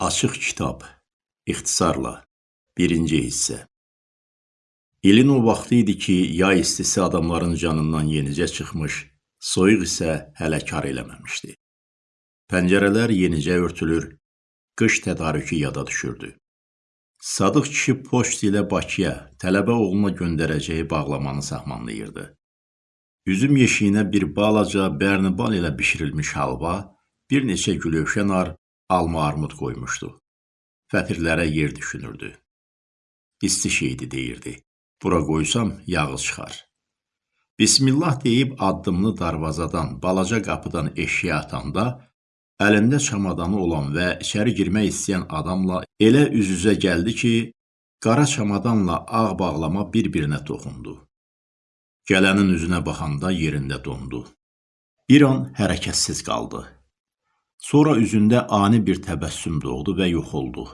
Açıq kitab, ixtisarla, birinci hissə. İlin o vaxtı idi ki, yay istisi adamların canından yenicə çıxmış, soyuq isə hələ kar eləməmişdi. Pəncərələr yenicə örtülür, qış tədarükü yada düşürdü. Sadıq kişi poçt ilə Bakıya tələbə oğluna göndərəcəyi bağlamanı saxmanlayırdı. Üzüm yeşiyinə bir balaca bərnibal ilə bişirilmiş halva, bir neçə gülövşə nar, alma armud qoymuşdu. Fətirlərə yer düşünürdü. İsti şeydi deyirdi. Bura qoysam yağı çıxar. Bismillah deyib addımını darvazadan, balaca qapıdan eşiyə atanda, əlində çamadanı olan və içəri girmək istəyən adamla elə üz-üzə gəldi ki, qara çamadanla ağ bağlama bir-birinə toxundu. Gələnin üzünə baxanda yerində dondu. Bir an hərəkətsiz qaldı. Sonra üzündə ani bir təbəssüm doğdu və yox oldu.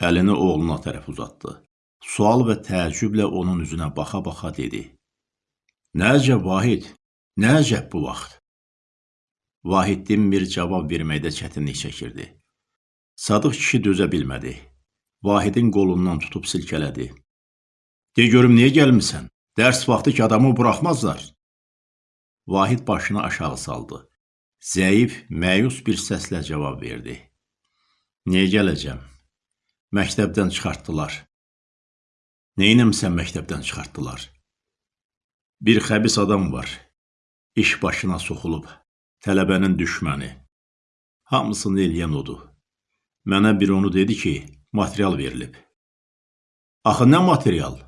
Əlini oğluna tərəf uzatdı. Sual və təəccüblə onun üzünə baxa-baxa dedi. Nə əcəb Vahid, nə əcəb bu vaxt? Vahid dinmir cavab verməkdə çətinlik çəkirdi. Sadıq kişi dözə bilmədi. Vahidin qolundan tutub silkələdi. De görüm niyə gəlmisən? Dərs vaxtı ki adamı buraxmazlar. Vahid başını aşağı saldı. Zəif, məyus bir səslə cavab verdi. Niyə gələcəm? Məktəbdən çıxartdılar. Neynəmsən məktəbdən çıxartdılar? Bir xəbis adam var. İş başına soxulub. Tələbənin düşməni. Hamısını eləyən odur. Mənə bir onu dedi ki, material verilib. Axı nə material?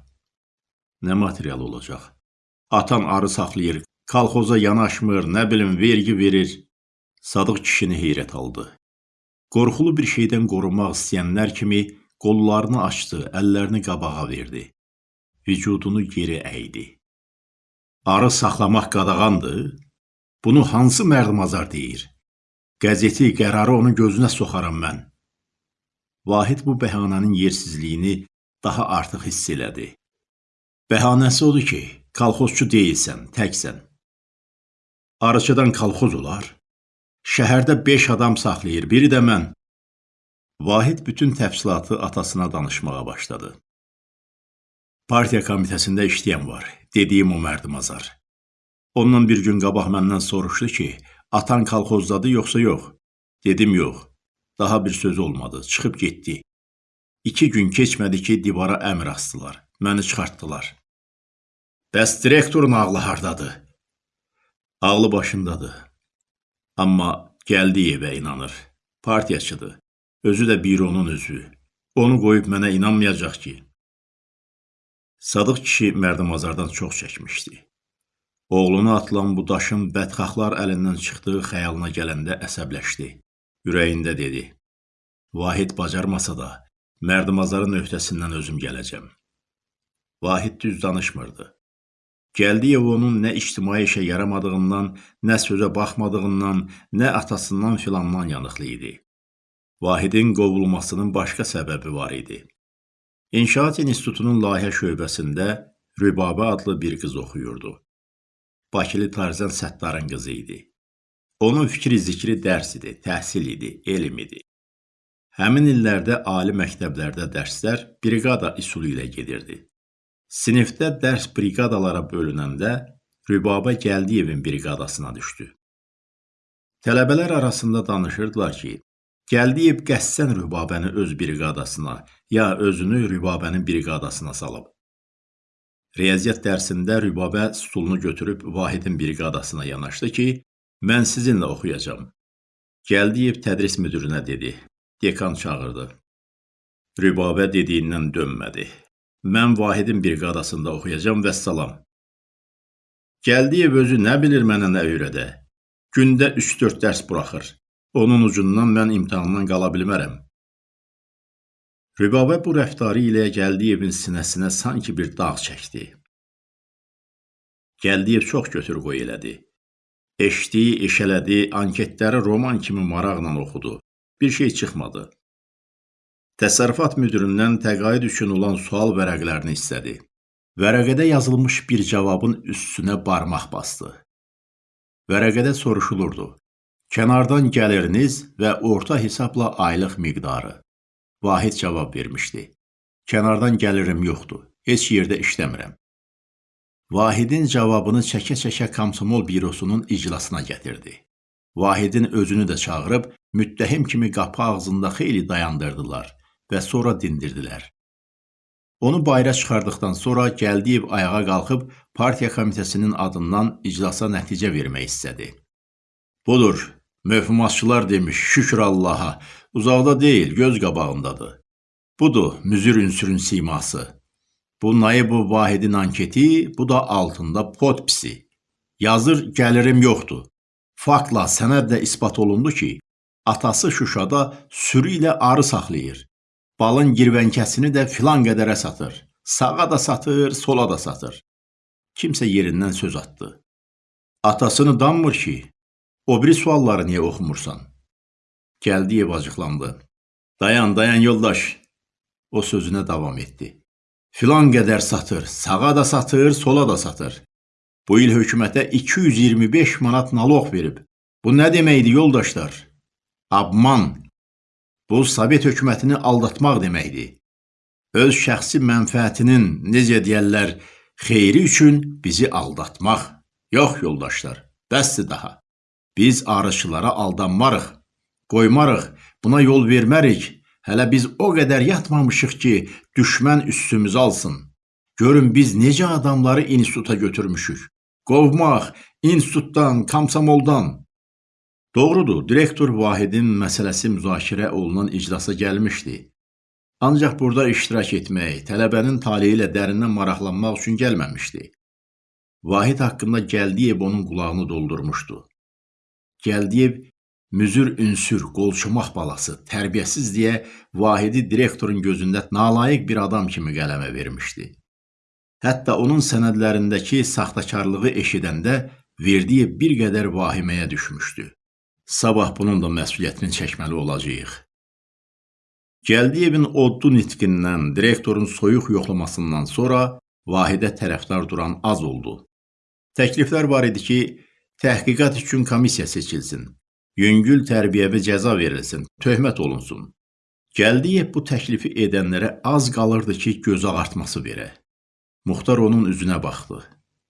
Nə material olacaq? Atan arı saxlayır, Kalxoza yanaşmır, nə bilim, vergi verir. Sadıq kişini heyrət aldı. Qorxulu bir şeydən qorunmaq istəyənlər kimi qollarını açdı, əllərini qabağa verdi. Vücudunu geri əydi. Arı saxlamaq qadağandır? Bunu hansı mərdimazar deyir? Qəzeti, qərarı onun gözünə soxaram mən. Vahid bu bəhanənin yersizliyini daha artıq hiss elədi. Bəhanəsi odur ki, kalxozçu deyilsən, təksən. Arıçıdan kalxoz olar. Şəhərdə beş adam saxlayır, biri də mən. Vahid bütün təfsilatı atasına danışmağa başladı. Partiya komitəsində işləyən var, dediyim o mərdimazar. Ondan bir gün qabaq məndən soruşdu ki, atan kalxozdadı yoxsa yox? Dedim yox. Daha bir söz olmadı, çıxıb getdi. İki gün keçmədi ki, divara əmr astılar. Məni çıxartdılar. Bəs direktorun ağlı hardadır? Ağlı başındadır. Amma Gəldiyevə inanır. Partiyaçıdır. Özü də büronun üzvü. Onu qoyub mənə inanmayacaq ki. Sadıq kişi mərdimazardan çox çəkmişdi. Oğluna atılan bu daşın bədxahlar əlindən çıxdığı xəyalına gələndə əsəbləşdi. Ürəyində dedi. Vahid bacarmasa da, mərdimazarın öhdəsindən özüm gələcəm. Vahid düz danışmırdı. Gəldiyev onun nə ictimai işə yaramadığından, nə sözə baxmadığından, nə atasından filandan yanıqlı idi. Vahidin qovulmasının başqa səbəbi var idi. İnşaat İnstitutunun layihə şöbəsində Rübabə adlı bir qız oxuyurdu. Bakılı Tarzan Səttarın qızı idi. Onun fikri zikri dərs idi, təhsil idi, elm idi. Həmin illərdə ali məktəblərdə dərslər briqada üsulu ilə gedirdi. Sinifdə dərs briqadalara bölünəndə Rübabə Gəldiyevin briqadasına düşdü. Tələbələr arasında danışırdılar ki, Gəldiyev qəssən Rübabəni öz briqadasına, ya özünü Rübabənin briqadasına salıb. Riyaziyyat dərsində Rübabə stulunu götürüb Vahidin briqadasına yanaşdı ki, mən sizinlə oxuyacam. Gəldiyev tədris müdürünə dedi. Dekan çağırdı. Rübabə dediyindən dönmədi. Mən Vahidin briqadasında oxuyacam və salam. Gəldiyev özü nə bilir mənə nə öyrədə. Gündə 3-4 dərs buraxır. Onun ucundan mən imtahandan qala bilmərəm. Rübabə bu rəftarı ilə Gəldiyevin sinəsinə sanki bir dağ çəkdi. Gəldiyev çox götür-qoy elədi. Eşdiyi, eşələdi, anketləri roman kimi maraqla oxudu. Bir şey çıxmadı. Təsərrüfat müdüründən təqaüd üçün olan sual vərəqlərini istədi. Vərəqədə yazılmış bir cavabın üstünə barmaq basdı. Vərəqədə soruşulurdu. Kənardan gəliriniz və orta hesabla aylıq miqdarı. Vahid cavab vermişdi. Kənardan gəlirim yoxdur. Heç yerdə işləmirəm. Vahidin cavabını çəkə-çəkə Komsomol bürosunun iclasına gətirdi. Vahidin özünü də çağırıb müttəhim kimi qapı ağzında xeyli dayandırdılar və sonra dindirdilər. Onu bayıra çıxardıqdan sonra Gəldiyev ayağa qalxıb partiya komitəsinin adından iclasa nəticə vermək istədi. Budur, möhümatçılar demiş, şükür Allaha, uzaqda deyil, göz qabağındadır. Budur, müzür ünsürün siması. Bu Naibov Vahidin anketi, bu da altında podpisi. Yazır, gəlirim yoxdur. Faktla, sənədlə isbat olundu ki, atası Şuşada sürü ilə arı saxlayır. Balın girvənkəsini də filan qədərə satır. Sağa da satır, sola da satır. Kimsə yerindən söz atdı. Atasını danmır ki, o biri sualları niyə oxumursan? Gəldiyev acıqlandı. Dayan, dayan yoldaş. O sözünə davam etdi. Filan qədər satır, sağa da satır, sola da satır. Bu il hökumətə 225 manat naloq verib. Bu nə deməkdir yoldaşlar? Abman. Bu Sovet hökumətini aldatmaq deməkdir. Öz şəxsi mənfəətinin, necə deyərlər, xeyri üçün bizi aldatmaq. Yox yoldaşlar, bəsdir daha. Biz arıçılara aldanmarıq, qoymarıq, buna yol vermərik. Hələ biz o qədər yatmamışıq ki, düşmən üstümüzü alsın. Görün biz necə adamları instituta götürmüşük. Qovmaq, institutdan, komsomoldan. Doğrudur, direktor Vahidin məsələsi müzakirə olunan iclasa gəlmişdi. Ancaq burada iştirak etmək, tələbənin taleyi ilə dərindən maraqlanmaq üçün gəlməmişdi. Vahid haqqında Gəldiyev onun qulağını doldurmuşdu. Gəldiyev müzür ünsür, qolçumaq balası, tərbiyəsiz deyə Vahidi direktorun gözündə nalayiq bir adam kimi qələmə vermişdi. Hətta onun sənədlərindəki saxtakarlığı eşidəndə Verdiyev bir qədər vahiməyə düşmüşdü. Sabah bunun da məsuliyyətini çəkməli olacağıq. Gəldiyevin oddu nitqindən, direktorun soyuq yoxlamasından sonra Vahidə tərəfdar duran az oldu. Təkliflər var idi ki, təhqiqat üçün komissiya seçilsin, yüngül tərbiyəvi cəza verilsin, töhmət olunsun. Gəldiyev bu təklifi edənlərə az qalırdı ki, göz ağartması verə. Muxtar onun üzünə baxdı.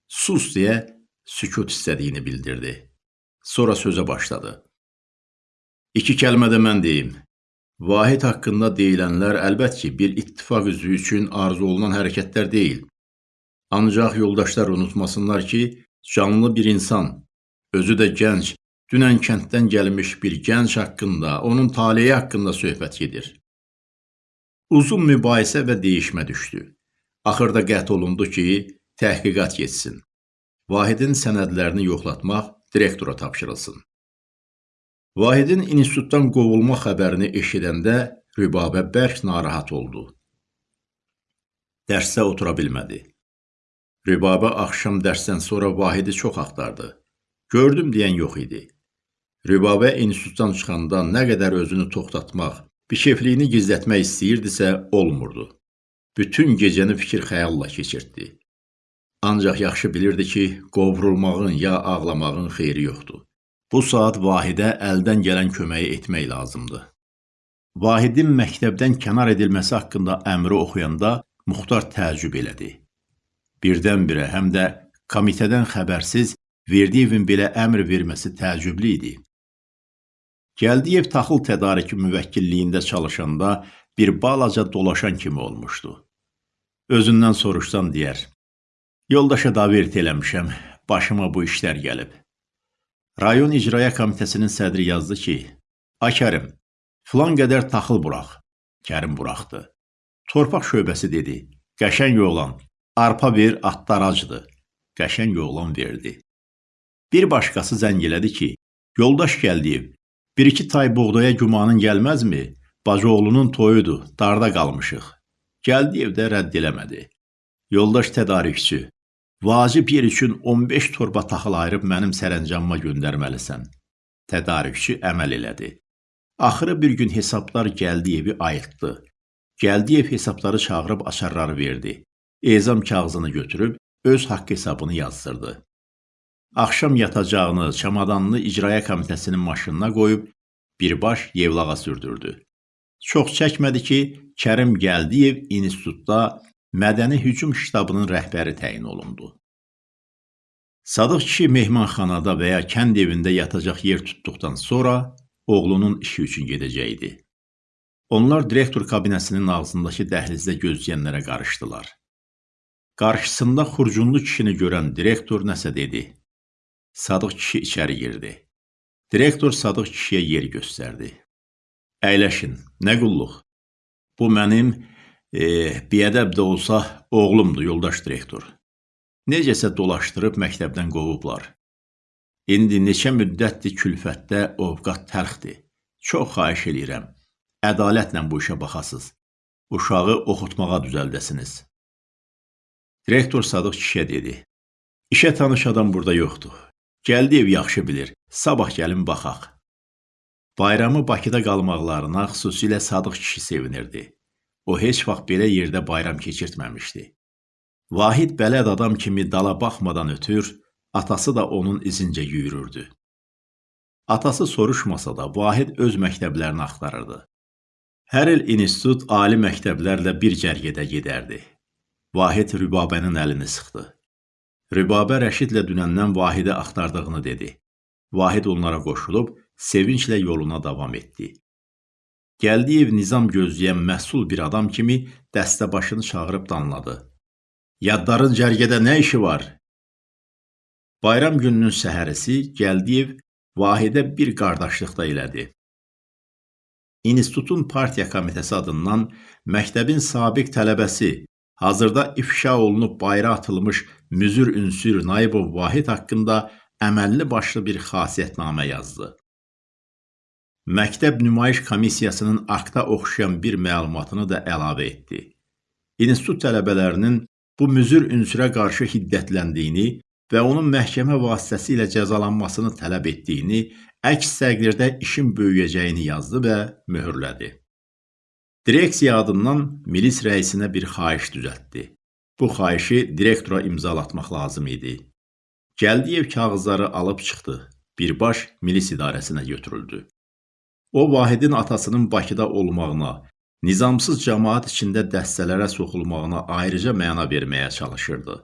Sus deyə sükut istədiyini bildirdi. Sonra sözə başladı. İki kəlmə də mən deyim. Vahid haqqında deyilənlər əlbət ki, bir ittifaq üzvü üçün arzu olunan hərəkətlər deyil. Ancaq yoldaşlar unutmasınlar ki, canlı bir insan, özü də gənc, dünən kənddən gəlmiş bir gənc haqqında, onun taleyi haqqında söhbət gedir. Uzun mübahisə və deyişmə düşdü. Axırda qət olundu ki, təhqiqat getsin. Vahidin sənədlərini yoxlatmaq direktora tapşırılsın. Vahidin institutdan qovulma xəbərini eşidəndə Rübabə bərk narahat oldu. Dərsdə otura bilmədi. Rübabə axşam dərsdən sonra Vahidi çox axtardı. Gördüm deyən yox idi. Rübabə institutdan çıxanda nə qədər özünü toxtatmaq, bişefliyini gizlətmək istəyirdisə, olmurdu. Bütün gecəni fikir xəyalla keçirtdi. Ancaq yaxşı bilirdi ki, qovrulmağın ya ağlamağın xeyri yoxdur. Bu saat Vahidə əldən gələn köməyi etmək lazımdır. Vahidin məktəbdən kənar edilməsi haqqında əmri oxuyanda Muxtar təəccüb elədi. Birdən-birə həm də komitədən xəbərsiz Verdiyevin belə əmr verməsi təəccüblü idi. Gəldiyev taxıl tədariki müvəkkilliyində çalışanda bir balaca dolaşan kimi olmuşdu. Özündən soruşsan deyər, Yoldaşa davert eləmişəm, başıma bu işlər gəlib. Rayon İcraya Komitəsinin sədri yazdı ki, A Kərim, filan qədər taxıl buraq. Kərim buraxdı. Torpaq şöbəsi dedi, qəşəng oğlan, arpa ver, atlar acıdır. Qəşəng oğlan verdi. Bir başqası zəng elədi ki, yoldaş gəldiyev, bir-iki tay buğdaya gümanın gəlməzmi? Bacıoğlunun toyudur, darda qalmışıq. Gəldiyev də rədd eləmədi. Yoldaş tədarükçü, Vacib yer üçün 15 torba taxıl ayırıb mənim sərəncamıma göndərməlisən. Tədarükçü əməl elədi. Axırı bir gün hesablar Gəldiyevi ayıltdı. Gəldiyev hesabları çağırıb açarları verdi. Ezam kağızını götürüb öz haqq hesabını yazdırdı. Axşam yatacağını, çamadanını icraya komitəsinin maşınına qoyub birbaş Yevlağa sürdürdü. Çox çəkmədi ki, Kərim Gəldiyev institutda Mədəni Hücum ştabının rəhbəri təyin olundu. Sadıq kişi mehmanxanada və ya kənd evində yatacaq yer tutduqdan sonra oğlunun işi üçün gedəcəkdi. Onlar direktor kabinəsinin ağzındakı dəhlizdə gözləyənlərə qarışdılar. Qarşısında xurcunlu kişini görən direktor nəsə dedi. Sadıq kişi içəri girdi. Direktor Sadıq kişiyə yer göstərdi. Əyləşin, nə qulluq? Bu mənim e, biədəb də olsa oğlumdur, yoldaş direktor. Necəsə dolaşdırıb məktəbdən qovublar. İndi neçə müddətdir külfətdə ovqat təlxdir. Çox xahiş eləyirəm. Ədalətlə bu işə baxasız. Uşağı oxutmağa düzəldəsiniz. Direktor Sadıq kişiyə dedi. İşə tanış adam burada yoxdur. Gəldiyev yaxşı bilir. Sabah gəlin baxaq. Bayramı Bakıda qalmaqlarına xüsusilə Sadıq kişi sevinirdi. O heç vaxt belə yerdə bayram keçirtməmişdi. Vahid bələd adam kimi dala baxmadan ötür, atası da onun izincə yüyürürdü. Atası soruşmasa da Vahid öz məktəblərini axtarırdı. Hər il institut ali məktəblərlə bir cərgədə gedərdi. Vahid Rübabənin əlini sıxdı. Rübabə Rəşidlə dünəndən Vahidi axtardığını dedi. Vahid onlara qoşulub sevinclə yoluna davam etdi. Gəldiyev nizam gözləyən məhsul bir adam kimi dəstəbaşını çağırıb danladı. Yaddarın cərgədə nə işi var? Bayram gününün səhərisi Gəldiyev Vahidə bir qardaşlıqda elədi. İnstitutun partiya komitəsi adından məktəbin sabiq tələbəsi hazırda ifşa olunub bayra atılmış müzür ünsür Naibov Vahid haqqında əməlli başlı bir xasiyyətnamə yazdı. Məktəb nümayiş komissiyasının akta oxşayan bir məlumatını da əlavə etdi. İnstitut tələbələrinin bu müzür ünsürə qarşı hiddətləndiyini və onun məhkəmə vasitəsilə cəzalanmasını tələb etdiyini, əks təqdirdə işin böyüyəcəyini yazdı və möhürlədi. Direksiya adından milis rəisinə bir xahiş düzəltdi. Bu xahişi direktora imzalatmaq lazım idi. Gəldiyev kağızları alıb çıxdı. Birbaş milis idarəsinə götürüldü. O, Vahidin atasının Bakıda olmağına, nizamsız cəmaat içində dəstələrə soxulmağına ayrıca məna verməyə çalışırdı.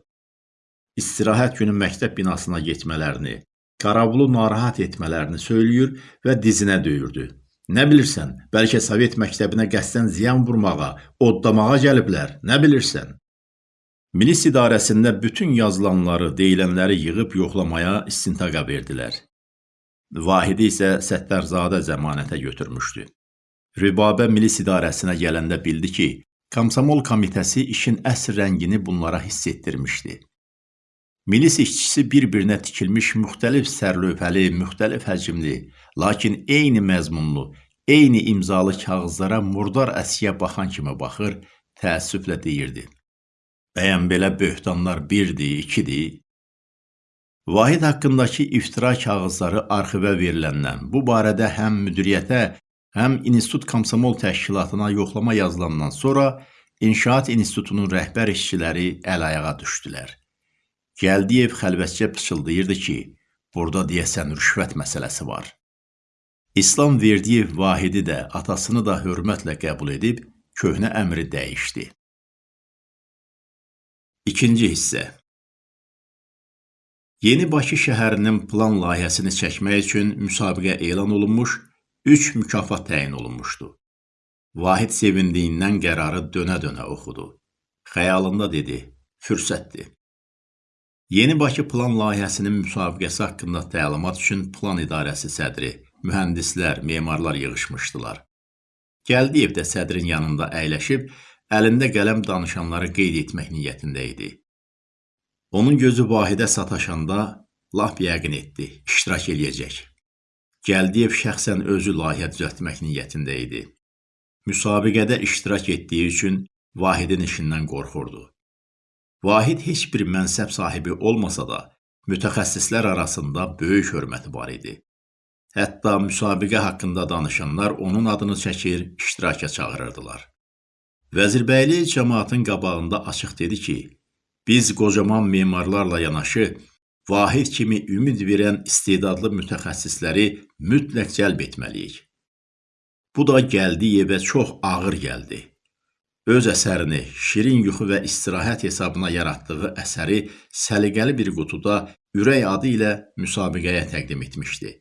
İstirahət günü məktəb binasına getmələrini, Qaravulu narahat etmələrini söyləyir və dizinə döyürdü. Nə bilirsən, bəlkə Sovet məktəbinə qəsdən ziyan vurmağa, oddamağa gəliblər, nə bilirsən? Milis idarəsində bütün yazılanları, deyilənləri yığıb yoxlamaya istintaqa verdilər. Vahidi isə Səttarzadə zəmanətə götürmüşdü. Rübabə milis idarəsinə gələndə bildi ki, Komsomol komitəsi işin əsr rəngini bunlara hiss etdirmişdi. Milis işçisi bir-birinə tikilmiş müxtəlif sərlövhəli, müxtəlif həcmli, lakin eyni məzmunlu, eyni imzalı kağızlara murdar əskiyə baxan kimi baxır, təəssüflə deyirdi. Bəyən belə böhtanlar birdir, ikidir. Vahid haqqındakı iftira kağızları arxivə veriləndən, bu barədə həm müdiriyyətə, həm İnstitut Komsomol təşkilatına yoxlama yazılandan sonra İnşaat İnstitutunun rəhbər işçiləri əl-ayağa düşdülər. Gəldiyev xəlvətcə pıçıldayırdı ki, burada deyəsən rüşvət məsələsi var. İslam Verdiyev Vahidi də atasını da hörmətlə qəbul edib köhnə əmri dəyişdi. İkinci hissə Yeni Bakı şəhərinin plan layihəsini çəkmək üçün müsabiqə elan olunmuş, 3 mükafat təyin olunmuşdu. Vahid sevindiyindən qərarı dönə-dönə oxudu. Xəyalında dedi, fürsətdir. Yeni Bakı plan layihəsinin müsabiqəsi haqqında təlimat üçün plan idarəsi sədri, mühəndislər, memarlar yığışmışdılar. Gəldiyev də sədrin yanında əyləşib, əlində qələm danışanları qeyd etmək niyyətində idi. Onun gözü Vahidə sataşanda lap yəqin etdi, iştirak eləyəcək. Gəldiyev şəxsən özü layihə düzəltmək niyyətində idi. Müsabiqədə iştirak etdiyi üçün Vahidin işindən qorxurdu. Vahid heç bir mənsəb sahibi olmasa da, mütəxəssislər arasında böyük hörməti var idi. Hətta müsabiqə haqqında danışanlar onun adını çəkir, iştiraka çağırırdılar. Vəzirbəyli cəmaatın qabağında açıq dedi ki, biz qocaman memarlarla yanaşı Vahid kimi ümid verən istedadlı mütəxəssisləri mütləq cəlb etməliyik. Bu da Gəldiyevə çox ağır gəldi. Öz əsərini şirin yuxu və istirahət hesabına yaratdığı əsəri səliqəli bir qutuda ürək adı ilə müsabiqəyə təqdim etmişdi.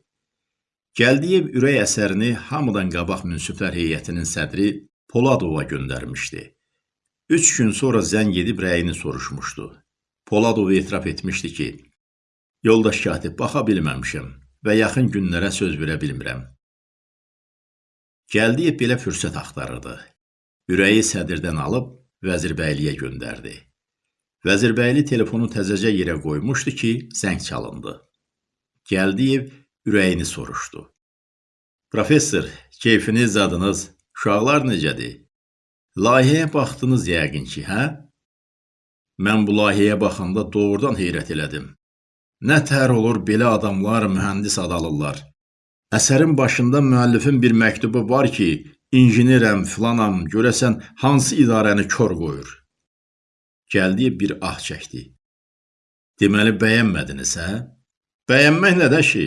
Gəldiyev ürək əsərini hamıdan qabaq münsiflər heyətinin sədri Poladova göndərmişdi. Üç gün sonra zəng edib rəyini soruşmuşdu. Poladov etiraf etmişdi ki, Yoldaş katib, baxa bilməmişəm və yaxın günlərə söz verə bilmirəm. Gəldiyev belə fürsət axtarırdı. Ürəyi sədirdən alıb Vəzirbəyliyə göndərdi. Vəzirbəyli telefonu təzəcə yerə qoymuşdu ki, zəng çalındı. Gəldiyev ürəyini soruşdu. Professor, keyfiniz, zadınız, uşaqlar necədir? Layihəyə baxdınız yəqin ki, hə? Mən bu layihəyə baxanda doğrudan heyrət elədim. Nə tər olur belə adamlar mühəndis ad alırlar. Əsərin başında müəllifin bir məktubu var ki, injinerəm, filanam, görəsən hansı idarəni kör qoyur. Gəldiyi bir ah çəkdi. Deməli bəyənmədiniz, hə? Bəyənmək nədə ki?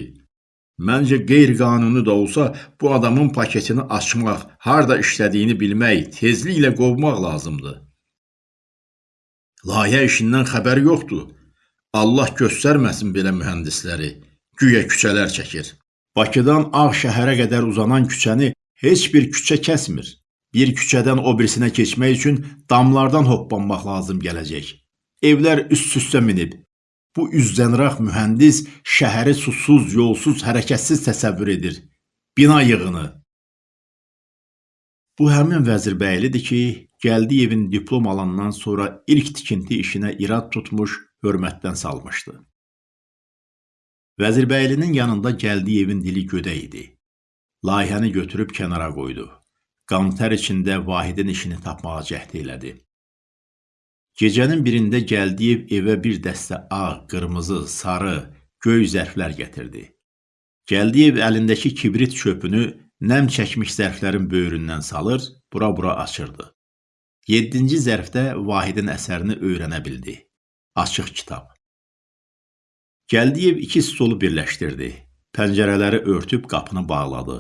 Məncə qeyri-qanuni da olsa bu adamın paketini açmaq, harda işlədiyini bilmək, tezliklə qovmaq lazımdır. Layihə işindən xəbər yoxdur. Allah göstərməsin belə mühəndisləri. Güya küçələr çəkir. Bakıdan Ağ şəhərə qədər uzanan küçəni heç bir küçə kəsmir. Bir küçədən o birisinə keçmək üçün damlardan hoppanmaq lazım gələcək. Evlər üst-üstə minib. Bu üzdənraq mühəndis şəhəri susuz, yolsuz, hərəkətsiz təsəvvür edir. Bina yığını. Bu həmin Vəzirbəylidir ki, Gəldiyevin diplom alandan sonra ilk tikinti işinə irad tutmuş hörmətdən salmışdı. Vəzirbəylinin yanında Gəldiyevin dili gödə idi. Layihəni götürüb kənara qoydu. Qantər içində Vahidin işini tapmağa cəhd elədi. Gecənin birində Gəldiyev evə bir dəstə ağ, qırmızı, sarı, göy zərflər gətirdi. Gəldiyev əlindəki kibrit çöpünü nəm çəkmiş zərflərin böyründən salır, bura-bura açırdı. Yeddinci zərfdə Vahidin əsərini öyrənə bildi. Açıq kitab. Gəldiyev iki stolu birləşdirdi. Pəncərələri örtüb qapını bağladı.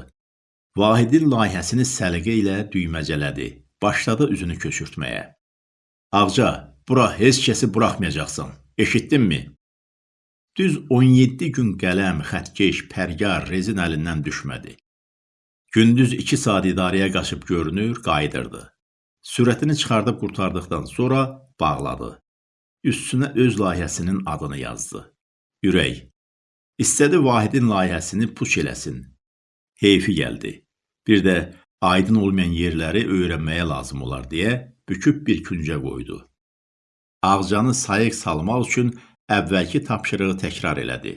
Vahidin layihəsini səliqə ilə düyməcələdi. Başladı üzünü köçürtməyə. Ağca, bura heç kəsi buraxmayacaqsan. Eşitdinmi? Düz 17 gün qələm, xətkeş, pərgar, rezin əlindən düşmədi. Gündüz 2 saat idarəyə qaçıb görünür, qayıdırdı. Sürətini çıxardıb qurtardıqdan sonra bağladı üstünə öz layihəsinin adını yazdı. Ürək. İstədi Vahidin layihəsini puç eləsin. Heyfi gəldi. Bir də aydın olmayan yerləri öyrənməyə lazım olar deyə büküb bir küncə qoydu. Ağcanı sayıq salmaq üçün əvvəlki tapşırığı təkrar elədi.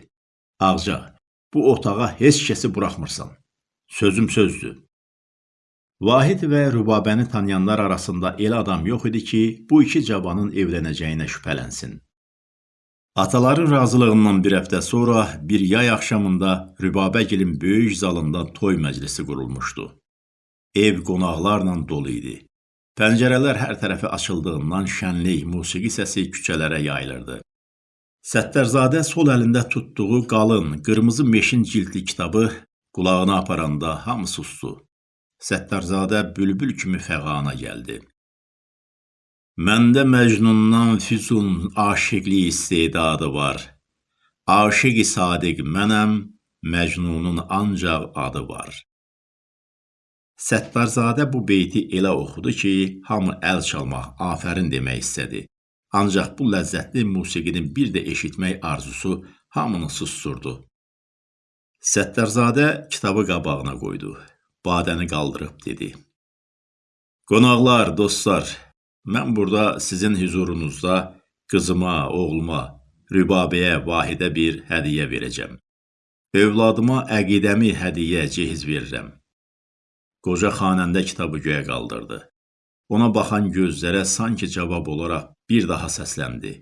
Ağca, bu otağa heç kəsi buraxmırsan. Sözüm sözdür. Vahid və Rübabəni tanıyanlar arasında elə adam yox idi ki, bu iki cavanın evlənəcəyinə şübhələnsin. Ataların razılığından bir həftə sonra bir yay axşamında Rübabəgilin böyük zalında toy məclisi qurulmuşdu. Ev qonaqlarla dolu idi. Pəncərələr hər tərəfi açıldığından şənlik, musiqi səsi küçələrə yayılırdı. Səttərzadə sol əlində tutduğu qalın, qırmızı meşin cildli kitabı qulağına aparanda hamı susdu. Səttarzadə bülbül kimi fəğana gəldi. Məndə Məcnundan füzun aşiqlik istedadı var. Aşiqi sadiq mənəm, Məcnunun ancaq adı var. Səttarzadə bu beyti elə oxudu ki, hamı əl çalmaq, afərin demək istədi. Ancaq bu ləzzətli musiqinin bir də eşitmək arzusu hamını susturdu. Səttarzadə kitabı qabağına qoydu badəni qaldırıb dedi. Qonaqlar, dostlar, mən burada sizin huzurunuzda qızıma, oğluma, Rübabəyə, Vahidə bir hədiyə verəcəm. Övladıma əqidəmi hədiyə cehiz verirəm. Qoca xanəndə kitabı göyə qaldırdı. Ona baxan gözlərə sanki cavab olaraq bir daha səsləndi.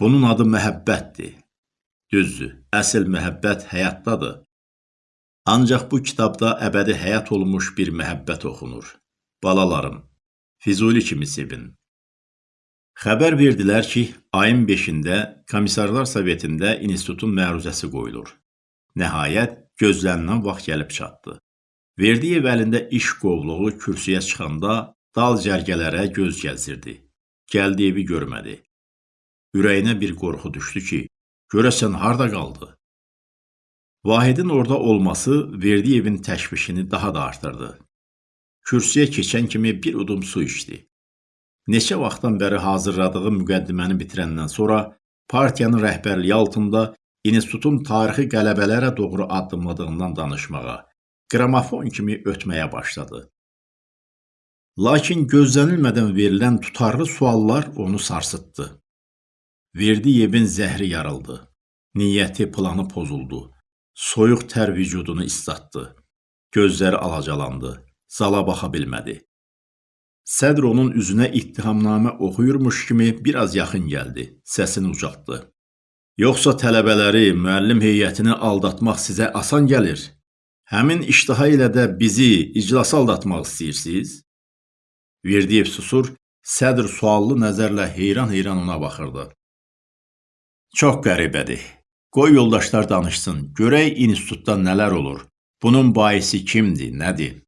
Bunun adı məhəbbətdir. Düzdür, əsl məhəbbət həyatdadır. Ancaq bu kitabda əbədi həyat olmuş bir məhəbbət oxunur. Balalarım, Füzuli kimi sevin. Xəbər verdilər ki, ayın 5-də Komissarlar Sovetində institutun məruzəsi qoyulur. Nəhayət, gözlənilən vaxt gəlib çatdı. Verdiyev əlində iş qovluğu kürsüyə çıxanda dal cərgələrə göz gəzdirdi. Gəldiyevi görmədi. Ürəyinə bir qorxu düşdü ki, görəsən harda qaldı? Vahidin orada olması Verdiyevin təşvişini daha da artırdı. Kürsüyə keçən kimi bir udum su içdi. Neçə vaxtdan bəri hazırladığı müqəddiməni bitirəndən sonra partiyanın rəhbərliyi altında institutun tarixi qələbələrə doğru addımladığından danışmağa, qramofon kimi ötməyə başladı. Lakin gözlənilmədən verilən tutarlı suallar onu sarsıtdı. Verdiyevin zəhri yarıldı. Niyyəti, planı pozuldu. Soyuq tər vücudunu islatdı. Gözləri alacalandı. Zala baxa bilmədi. Sədr onun üzünə ittihamnamə oxuyurmuş kimi biraz yaxın gəldi, səsini ucaltdı. Yoxsa tələbələri, müəllim heyətini aldatmaq sizə asan gəlir? Həmin iştaha ilə də bizi iclasa aldatmaq istəyirsiniz? Verdiyev susur, sədr suallı nəzərlə heyran-heyran ona baxırdı. Çox qəribədir. Qoy yoldaşlar danışsın, görək institutda nələr olur. Bunun baisi kimdir, nədir?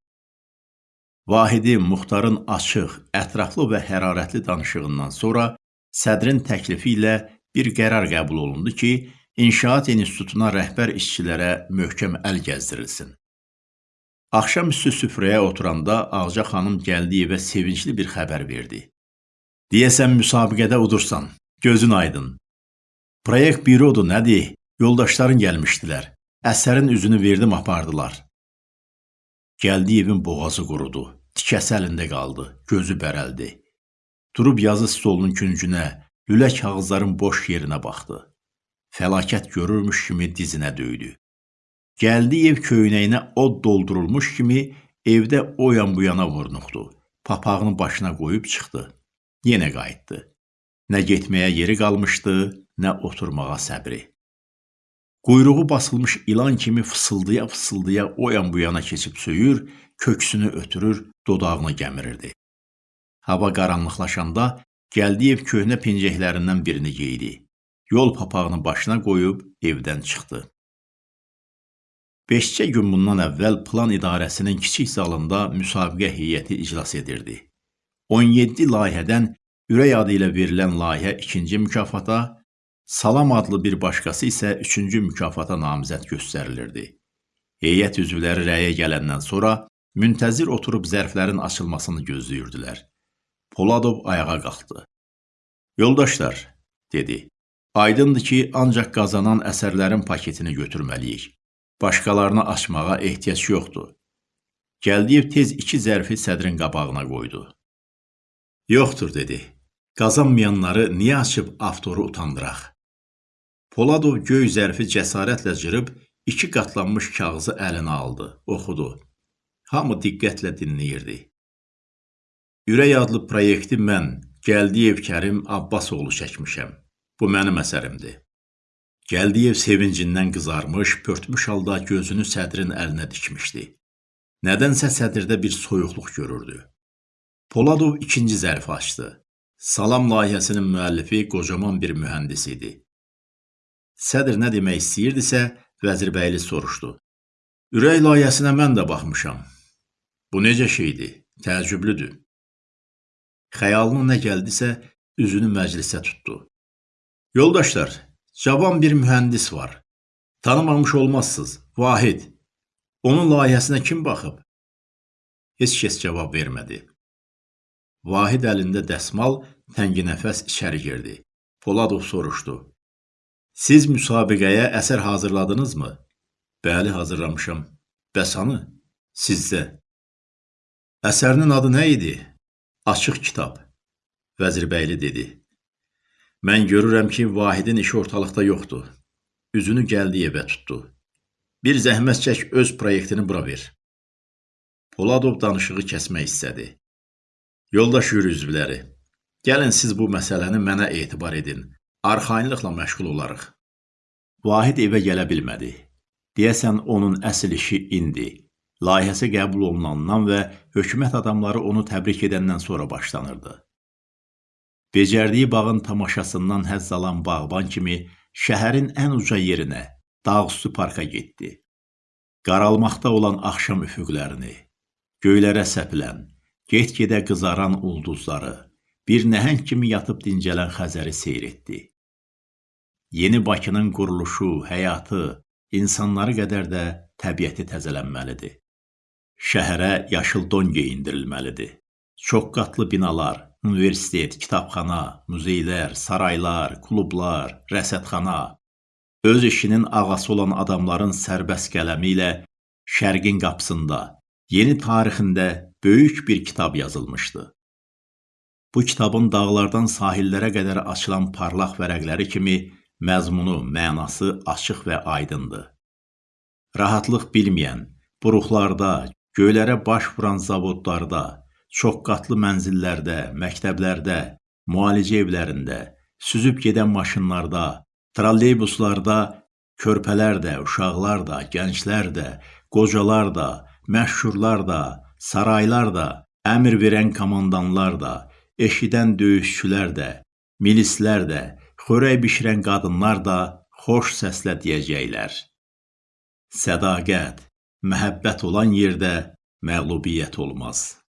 Vahidi Muxtarın açıq, ətraflı və hərarətli danışığından sonra sədrin təklifi ilə bir qərar qəbul olundu ki, İnşaat İnstitutuna rəhbər işçilərə möhkəm əl gəzdirilsin. Axşamüstü süfrəyə oturanda Ağca xanım gəldi evə sevincli bir xəbər verdi. Deyəsən müsabiqədə udursan, gözün aydın. Proyekt bürodur, nədir? Yoldaşların gəlmişdilər. Əsərin üzünü verdim, apardılar. Gəldiyevin boğazı qurudu, tikəsi əlində qaldı, gözü bərəldi. Durub yazı stolunun küncünə, lülə kağızların boş yerinə baxdı. Fəlakət görürmüş kimi dizinə döydü. Gəldiyev köynəyinə od doldurulmuş kimi evdə o yan bu yana vurnuxdu. Papağını başına qoyub çıxdı. Yenə qayıtdı. Nə getməyə yeri qalmışdı, nə oturmağa səbri. Quyruğu basılmış ilan kimi fısıldaya-fısıldaya o yan bu yana keçib söyür, köksünü ötürür, dodağını gəmirirdi. Hava qaranlıqlaşanda Gəldiyev köhnə pencəklərindən birini geydi. Yol papağını başına qoyub evdən çıxdı. Beşcə gün bundan əvvəl plan idarəsinin kiçik zalında müsabiqə heyəti iclas edirdi. 17 layihədən ürək adı ilə verilən layihə ikinci mükafata, Salam adlı bir başqası isə üçüncü mükafata namizəd göstərilirdi. Heyət üzvləri rəyə gələndən sonra müntəzir oturub zərflərin açılmasını gözləyirdilər. Poladov ayağa qalxdı. Yoldaşlar, dedi. Aydındır ki, ancaq qazanan əsərlərin paketini götürməliyik. Başqalarını açmağa ehtiyac yoxdur. Gəldiyev tez iki zərfi sədrin qabağına qoydu. Yoxdur, dedi. Qazanmayanları niyə açıb avtoru utandıraq? Poladov göy zərfi cəsarətlə cırıb iki qatlanmış kağızı əlinə aldı, oxudu. Hamı diqqətlə dinləyirdi. Ürək adlı proyekti mən, Gəldiyev Kərim Abbasoğlu çəkmişəm. Bu mənim əsərimdir. Gəldiyev sevincindən qızarmış, pörtmüş halda gözünü sədrin əlinə dikmişdi. Nədənsə sədirdə bir soyuqluq görürdü. Poladov ikinci zərfi açdı. Salam layihəsinin müəllifi qocaman bir mühəndis idi. Sədr nə demək istəyirdisə, Vəzirbəyli soruşdu. Ürək layihəsinə mən də baxmışam. Bu necə şeydir? Təəccüblüdür. Xəyalına nə gəldisə, üzünü məclisə tutdu. Yoldaşlar, cavan bir mühəndis var. Tanımamış olmazsınız. Vahid. Onun layihəsinə kim baxıb? Heç kəs cavab vermədi. Vahid əlində dəsmal tənginəfəs içəri girdi. Poladov soruşdu. Siz müsabiqəyə əsər hazırladınızmı? Bəli, hazırlamışam. Bəs hanı? Sizdə. Əsərinin adı nə idi? Açıq kitab. Vəzirbəyli dedi. Mən görürəm ki, Vahidin işi ortalıqda yoxdur. Üzünü gəldi evə tutdu. Bir zəhmət çək öz proyektini bura ver. Poladov danışığı kəsmək istədi. Yoldaş yürü üzvləri, gəlin siz bu məsələni mənə etibar edin arxayınlıqla məşğul olarıq. Vahid evə gələ bilmədi. Deyəsən onun əsl işi indi, layihəsi qəbul olunandan və hökumət adamları onu təbrik edəndən sonra başlanırdı. Becərdiyi bağın tamaşasından həzz alan bağban kimi şəhərin ən uca yerinə, dağüstü parka getdi. Qaralmaqda olan axşam üfüqlərini, göylərə səpilən, get-gedə qızaran ulduzları, bir nəhəng kimi yatıb dincələn Xəzəri seyr etdi. Yeni Bakının quruluşu, həyatı, insanları qədər də təbiəti təzələnməlidir. Şəhərə yaşıl don geyindirilməlidir. Çox qatlı binalar, universitet, kitabxana, muzeylər, saraylar, klublar, rəsədxana, öz işinin ağası olan adamların sərbəst qələmi ilə Şərqin qapısında, yeni tarixində böyük bir kitab yazılmışdı. Bu kitabın dağlardan sahillərə qədər açılan parlaq vərəqləri kimi məzmunu, mənası açıq və aydındır. Rahatlıq bilməyən, buruqlarda, göylərə baş vuran zavodlarda, çoxqatlı mənzillərdə, məktəblərdə, müalicə evlərində, süzüb gedən maşınlarda, trolleybuslarda körpələr də, uşaqlar da, gənclər də, qocalar da, məşhurlar da, saraylar da, əmr verən komandanlar da, eşidən döyüşçülər də, milislər də, xörək bişirən qadınlar da xoş səslə deyəcəklər. Sədaqət, məhəbbət olan yerdə məğlubiyyət olmaz.